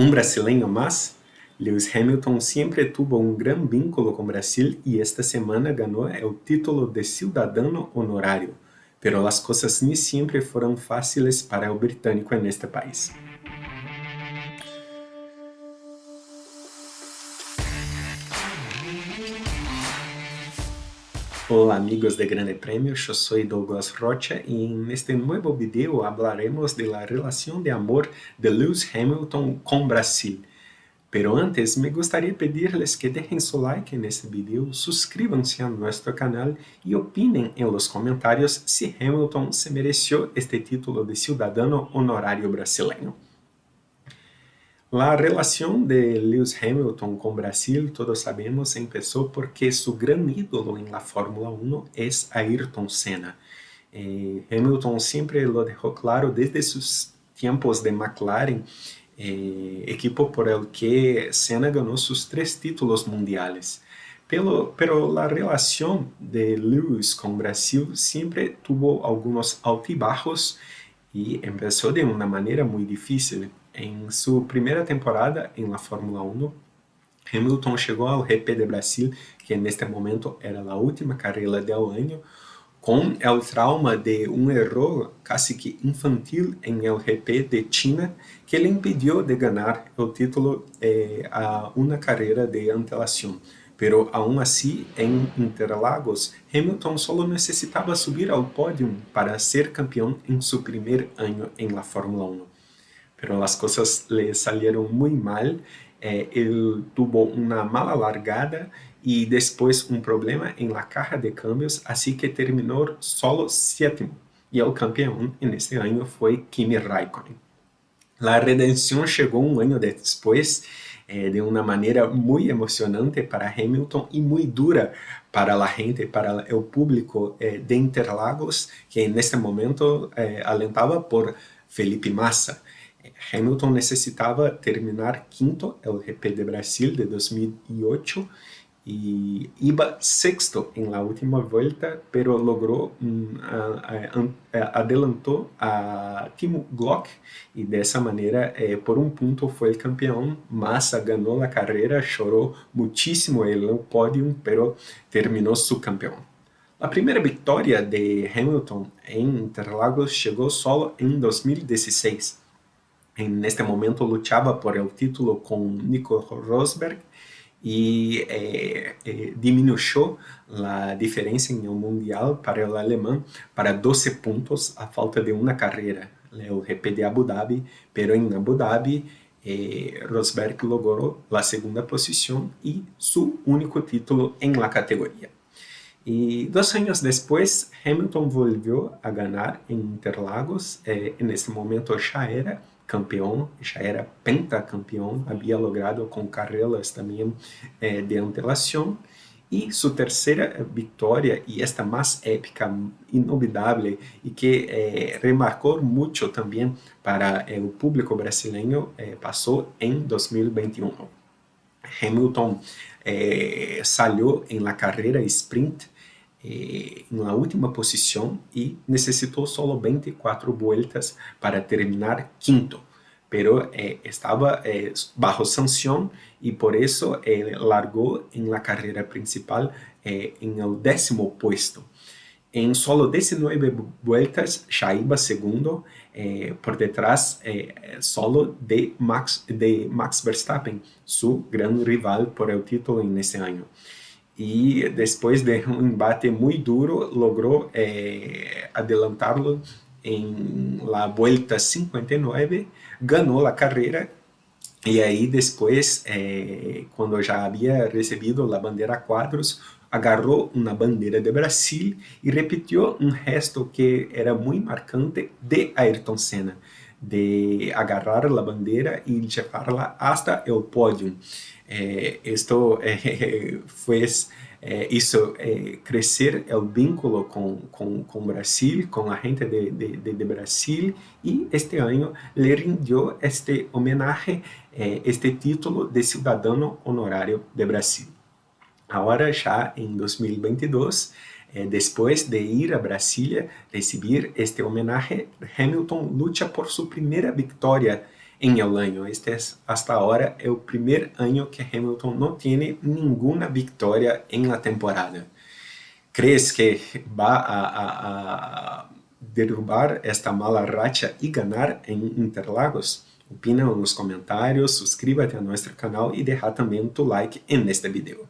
Un brasileño más, Lewis Hamilton siempre tuvo un gran vínculo con Brasil y esta semana ganó el título de ciudadano honorario, pero las cosas ni siempre fueron fáciles para el británico en este país. Hola amigos de Grande Premio, yo soy Douglas Rocha y en este nuevo video hablaremos de la de amor de Lewis Hamilton con Brasil. Pero antes, me gustaría pedirles que dejen su like en este video, suscríbanse a nuestro canal y opinen en los comentarios si Hamilton se mereció este título de ciudadano honorario brasileño. La relación de Lewis Hamilton con Brasil, todos sabemos, empezó porque su gran ídolo en la Fórmula 1 es Ayrton Senna. Eh, Hamilton siempre lo dejó claro desde sus tiempos de McLaren, eh, equipo por el que Senna ganó sus tres títulos mundiales. Pero, pero la relación de Lewis con Brasil siempre tuvo algunos altibajos y empezó de una manera muy difícil. Em sua primeira temporada em la Fórmula 1, Hamilton chegou ao GP de Brasil, que neste momento era a última carreira do ano, com o trauma de um erro quase que infantil em el GP de China, que lhe impediu de ganhar o título eh, a uma carreira de antelação. Pero aún assim, em Interlagos, Hamilton só necessitava subir ao pódio para ser campeão em seu primeiro ano em la Fórmula 1 pero las cosas le salieron muy mal. Eh, él tuvo una mala largada y después un problema en la caja de cambios, así que terminó solo séptimo. Y el campeón en este año fue Kimi Raikkonen. La redención llegó un año después eh, de una manera muy emocionante para Hamilton y muy dura para la gente, para el público eh, de Interlagos, que en este momento eh, alentaba por Felipe Massa. Hamilton necessitava terminar quinto el GP de Brasil de 2008 y iba sexto en la última vuelta, pero logró, um, adelantó a Timo Glock y de esa manera, eh, por un punto fue el campeón. Massa ganó la carrera, lloró muchísimo en el podium, pero terminó su campeón. La primera victoria de Hamilton en Interlagos llegó solo en 2016, en este momento luchaba por el título con Nico Rosberg y eh, eh, disminuyó la diferencia en el mundial para el alemán para 12 puntos a falta de una carrera, el GP de Abu Dhabi, pero en Abu Dhabi eh, Rosberg logró la segunda posición y su único título en la categoría. Y dos años después, Hamilton volvió a ganar en Interlagos, en ese momento ya era campeão, já era pentacampeão, havia logrado com carreiras também eh, de antelação, e sua terceira vitória, e esta mais épica, inolvidável, e que eh, remarcou muito também para eh, o público brasileiro, passou em 2021. Hamilton salió em la carreira sprint la última posición y necesitó solo 24 vueltas para terminar quinto, pero eh, estaba eh, bajo sanción y por eso eh, largó en la carrera principal eh, en el décimo puesto. En solo 19 vueltas ya iba segundo, eh, por detrás eh, solo de Max, de Max Verstappen, su gran rival por el título en ese año e depois de um embate muito duro, logrou eh, adelantá-lo em la vuelta 59, ganhou a carreira. E aí depois, eh, quando já havia recebido a bandeira quadros, agarrou uma bandeira de Brasil e repetiu um gesto que era muito marcante de Ayrton Senna, de agarrar a bandeira e levarla hasta o pódio. Eh, esto eh, fez eh, hizo eh, crecer el vínculo con, con, con, Brasil, con la gente de, de, de, Brasil y este año le rindió este homenaje, eh, este título de ciudadano honorario de Brasil. Ahora ya en 2022, eh, después de ir a Brasilia recibir este homenaje, Hamilton lucha por su primera victoria en el año. Este es, hasta ahora, el primer año que Hamilton no tiene ninguna victoria en la temporada. ¿Crees que va a, a, a derrubar esta mala racha y ganar en Interlagos? Opina nos comentários, suscríbete a nosso canal e deixa também tu like neste vídeo.